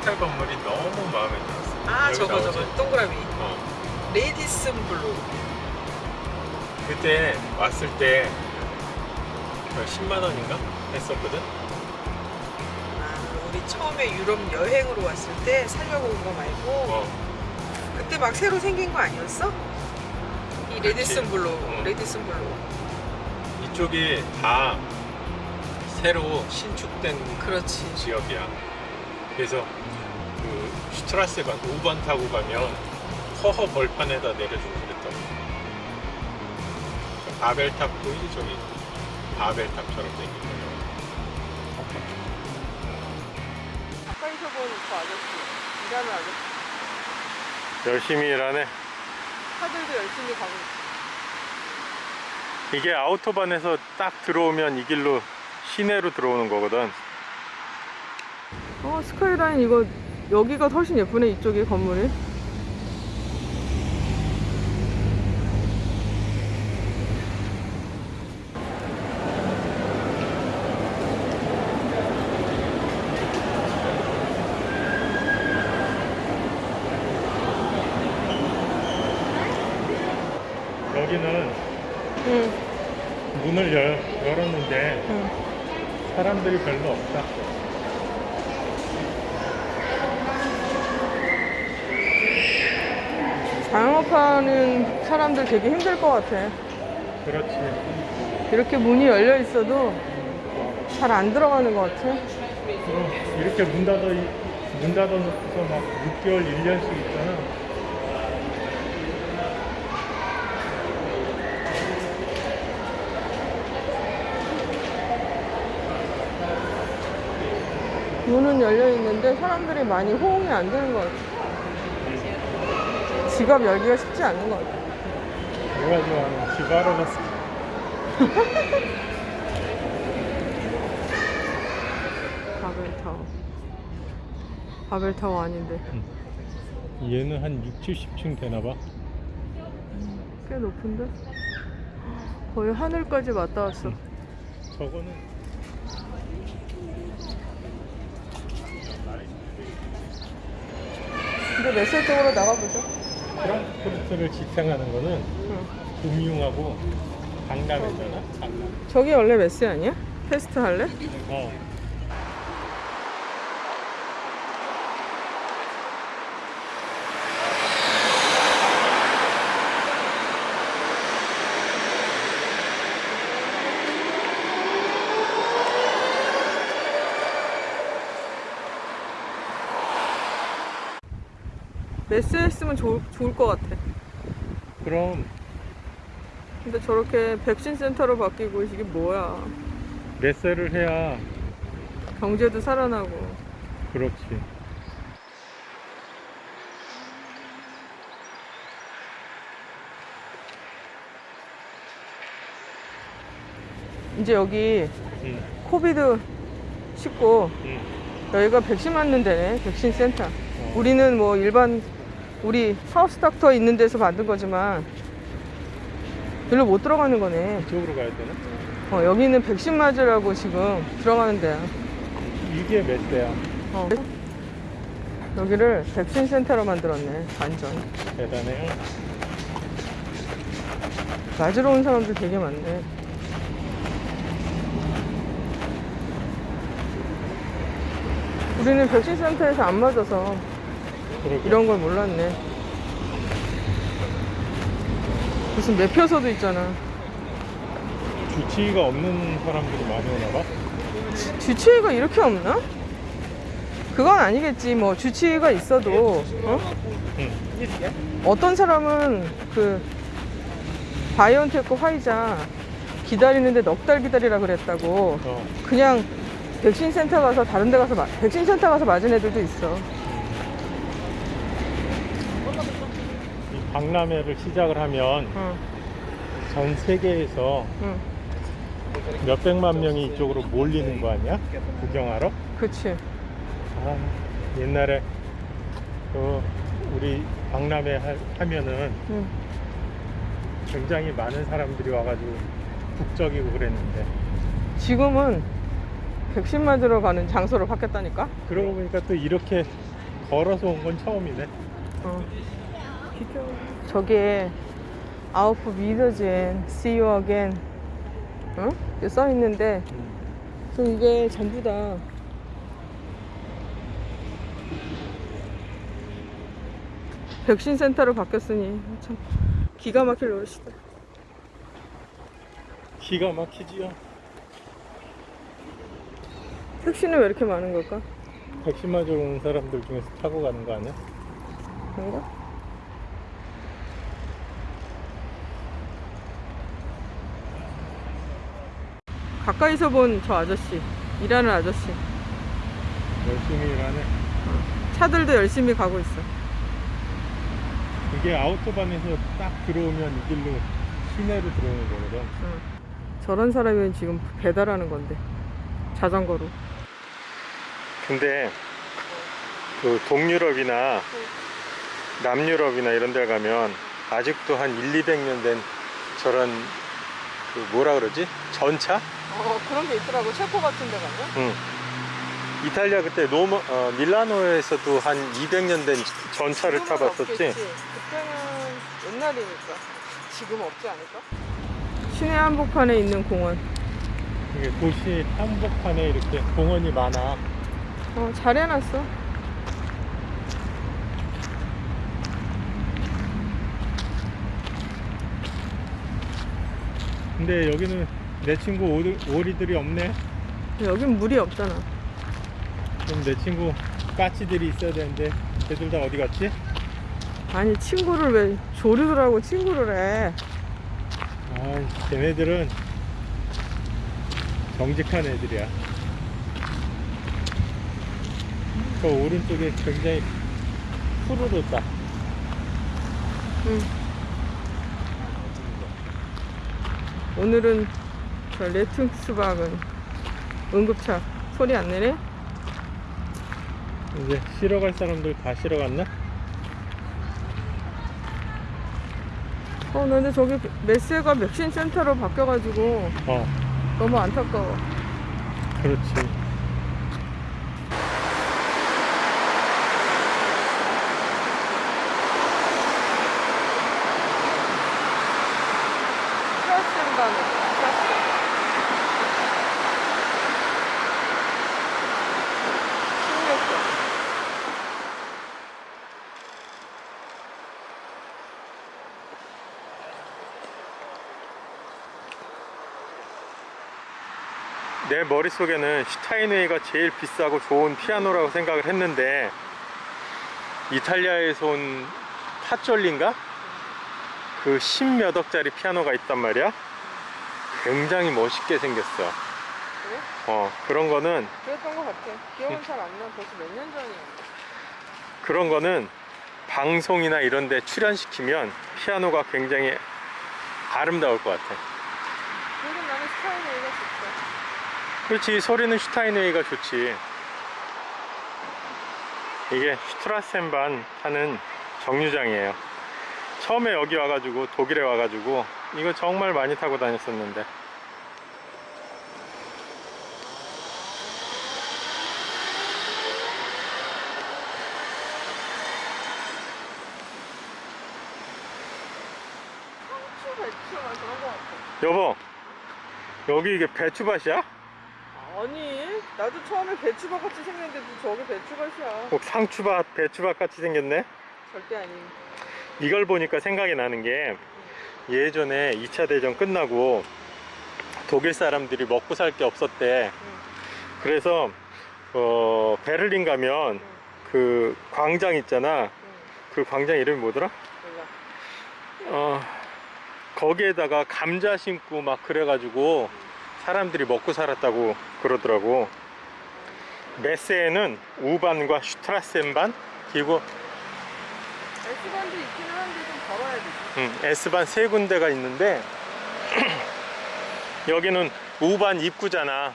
호텔 건물이 너무 마음에 들었어. 아 저거 나오지? 저거 동그라미 어. Radisson Blu 그때 왔을 때 10만 원인가 했었거든. 아, 우리 처음에 유럽 여행으로 왔을 때 살려고 온 거 말고 어. 그때 막 새로 생긴 거 아니었어? 이 Radisson. Blu 응. Radisson Blu 이쪽이 다 새로 신축된 그렇지 지역이야. 그래서 그 슈트라스가 5번 타고 가면 허허 벌판에다 내려주고 그랬다고. 바벨탑 보이지 저기 바벨탑처럼 생긴 거. 가까이서 본그 아저씨 일하는 아저씨 열심히 일하네. 차들도 열심히 가고 있어 이게 아우토반에서 딱 들어오면 이 길로 시내로 들어오는 거거든. 어 스카이라인 이거 여기가 훨씬 예쁘네 이쪽이 건물이 여기는 응, 문을 열, 열었는데 응. 사람들이 별로 없다. 자영업하는 사람들 되게 힘들 것 같아 그렇지. 이렇게 문이 열려 있어도 잘 안 들어가는 것 같아 그럼 이렇게 문 닫아 문 닫아 놓고서 막 6개월, 1년씩 있잖아. 문은 열려 있는데 사람들이 많이 호응이 안 되는 것 같아 지갑 열기가 쉽지 않은 것 같아 내가 좋아하는 지바르바스. 바벨타워 바벨타워 아닌데 얘는 한 6, 70층 되나 봐. 꽤 높은데? 거의 하늘까지 맞닿았어 저거는 근데 메세 쪽으로 나가보자 프랑크푸르트를 지탱하는 거는 응. 금융하고 강남이잖아. 강남. 저기 원래 메세 아니야? 테스트 할래? 어. 메세 했으면 좋을, 좋을 것 같아 그럼 근데 저렇게 백신 센터로 바뀌고 이게 뭐야 메세를 해야 경제도 살아나고 그렇지. 이제 여기 응. 코비드 19 응. 여기가 백신 맞는 데네 백신 센터 어. 우리는 뭐 일반 우리 하우스 닥터 있는 데서 만든 거지만 별로 못 들어가는 거네 이쪽으로 가야 되나? 어, 여기는 백신 맞으라고 지금 들어가는 데야 이게 메세야. 어. 여기를 백신 센터로 만들었네 완전 대단해요. 맞으러 온 사람들 되게 많네 우리는 백신 센터에서 안 맞아서 그러게. 이런 걸 몰랐네 무슨 매표소도 있잖아 주치의가 없는 사람들이 많이 오나 봐. 주치의가 이렇게 없나? 그건 아니겠지 뭐 주치의가 있어도 어? 응. 어떤 사람은 그 바이온테크 화이자 기다리는데 넉 달 기다리라 그랬다고 어. 그냥 백신 센터 가서 다른 데 가서 마- 백신 센터 가서 맞은 애들도 있어 박람회를 시작을 하면 응, 전 세계에서 응, 몇백만 명이 이쪽으로 몰리는 거 아니야? 구경하러? 그치 아, 옛날에 그 우리 박람회 하, 하면은 응. 굉장히 많은 사람들이 와가지고 북적이고 그랬는데 지금은 백신 맞으러 가는 장소로 바뀌었다니까 그러고 보니까 또 이렇게 걸어서 온 건 처음이네. 어. 저게 아웃프 미더즈엔 See you again 어? 이렇게 써 있는데 저 이게 전부 다 백신 센터로 바뀌었으니 참 기가 막힐 노릇이다. 기가 막히지요. 택시는 왜 이렇게 많은 걸까? 백신 맞으러 온 사람들 중에서 타고 가는 거 아니야? 그런가? 가까이서 본 저 아저씨 일하는 아저씨 열심히 일하네. 차들도 열심히 가고 있어. 이게 아우토반에서 딱 들어오면 이 길로 시내로 들어오는 거거든. 응. 저런 사람이 지금 배달하는 건데 자전거로. 근데 그 동유럽이나 남유럽이나 이런 데 가면 아직도 한 1, 200년 된 저런 그 뭐라 그러지? 전차? 어 그런 게 있더라고 체코 같은 데 가면. 응. 이탈리아 그때 로마, 어, 밀라노에서도 한 200년 된 전차를 타봤었지? 없겠지. 그때는 옛날이니까 지금 없지 않을까? 시내 한복판에 있는 공원. 이게 도시 한복판에 이렇게 공원이 많아. 어, 잘 해놨어. 근데 여기는 내 친구 오리, 오리들이 없네. 여긴 물이 없잖아. 그럼 내 친구 까치들이 있어야 되는데 걔들 다 어디 갔지? 아니 친구를 왜 조류를 하고 친구를 해? 아, 걔네들은 정직한 애들이야. 저 오른쪽에 굉장히 푸르르다. 응. 오늘은 저 레퉁스박은 응급차 소리 안 내네? 이제 쉬러 갈 사람들 다 쉬러 갔나? 어, 근데 저기 메스가 백신 센터로 바뀌어가지고 어, 너무 안타까워. 그렇지. 트라스인가는 트라스. 신기했어. 내 머릿속에는 슈타인웨이가 제일 비싸고 좋은 피아노라고 생각을 했는데 이탈리아에서 온 파졸린가? 그 십몇 억짜리 피아노가 있단 말이야 굉장히 멋있게 생겼어 그래? 어 그런 거는 그랬던 것 같아. 기억은 잘 안 나. 벌써 몇 년 전이야. 그런 거는 방송이나 이런 데 출연시키면 피아노가 굉장히 아름다울 것 같아 그래도 나는 스타일이 좋다. 그렇지 소리는 슈타인웨이가 좋지 이게 슈트라센반 하는 정류장이에요 처음에 여기 와가지고 독일에 와가지고 이거 정말 많이 타고 다녔었는데 상추, 배추가 그런 것 같아. 여보 여기 이게 배추밭이야? 아니, 나도 처음에 배추밭 같이 생겼는데 저게 배추밭이야. 꼭 상추밭 배추밭 같이 생겼네 절대 아님. 이걸 보니까 생각이 나는 게 예전에 2차 대전 끝나고 독일 사람들이 먹고 살 게 없었대. 그래서 어, 베를린 가면 응, 그 광장 있잖아. 응, 그 광장 이름이 뭐더라? 몰라. 어, 거기에다가 감자 심고 막 그래가지고 사람들이 먹고 살았다고 그러더라고. 메세에는 우반과 슈트라센반 그리고 S반도 있기는 한데 좀 걸어야 되지. 음, S반 세 군데가 있는데 여기는 우반 입구잖아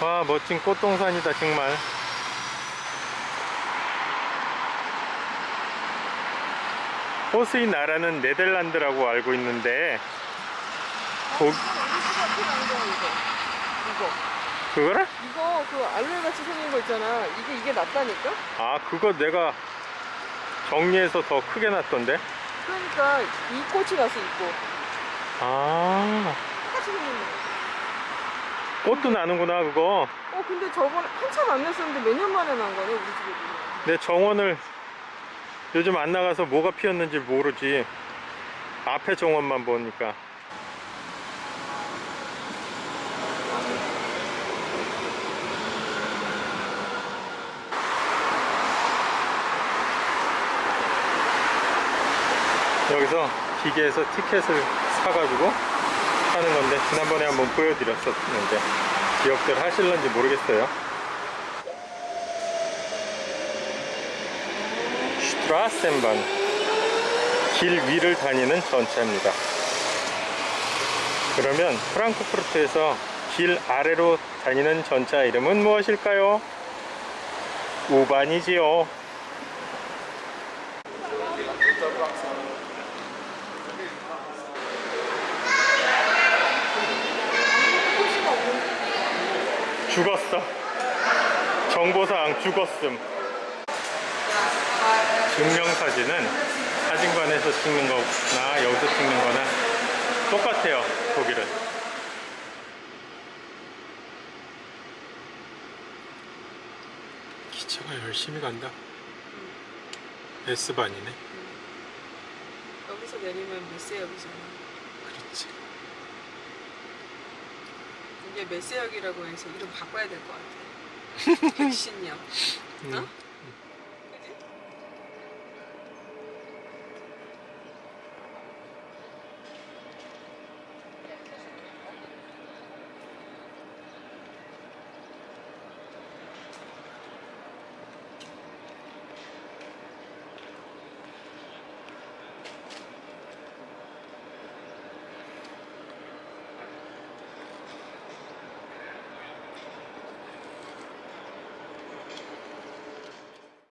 와 멋진 꽃동산이다 정말 호스의 나라는 네덜란드라고 알고 있는데 거- 아. 그거를? 이거 그 알로에 같이 생긴 거 있잖아. 이게 이게 낫다니까? 아 그거 내가 정리해서 더 크게 놨던데 그러니까 이 꽃이 났어 이 꽃. 아 똑같이 생긴 거. 꽃도 나는구나 그거 어 근데 저번에 한참 안 났었는데 몇 년 만에 난 거네 우리 집에. 내 정원을 요즘 안 나가서 뭐가 피었는지 모르지 앞에 정원만 보니까 여기서 기계에서 티켓을 사가지고 하는 건데 지난번에 한번 보여드렸었는데 기억들 하실런지 모르겠어요 슈트라센반 길 위를 다니는 전차입니다. 그러면 프랑크푸르트에서 길 아래로 다니는 전차 이름은 무엇일까요? 우반이지요. 죽었어. 정보사항 죽었음. 증명사진은 사진관에서 찍는 거나 여기서 찍는 거나 똑같아요 독일은 기차가 열심히 간다 S반이네 여기서 내리면 메세역이잖아. 그렇지 이게 메세역이라고 해서 이름 바꿔야 될 것 같아. 백신역. 음, 어?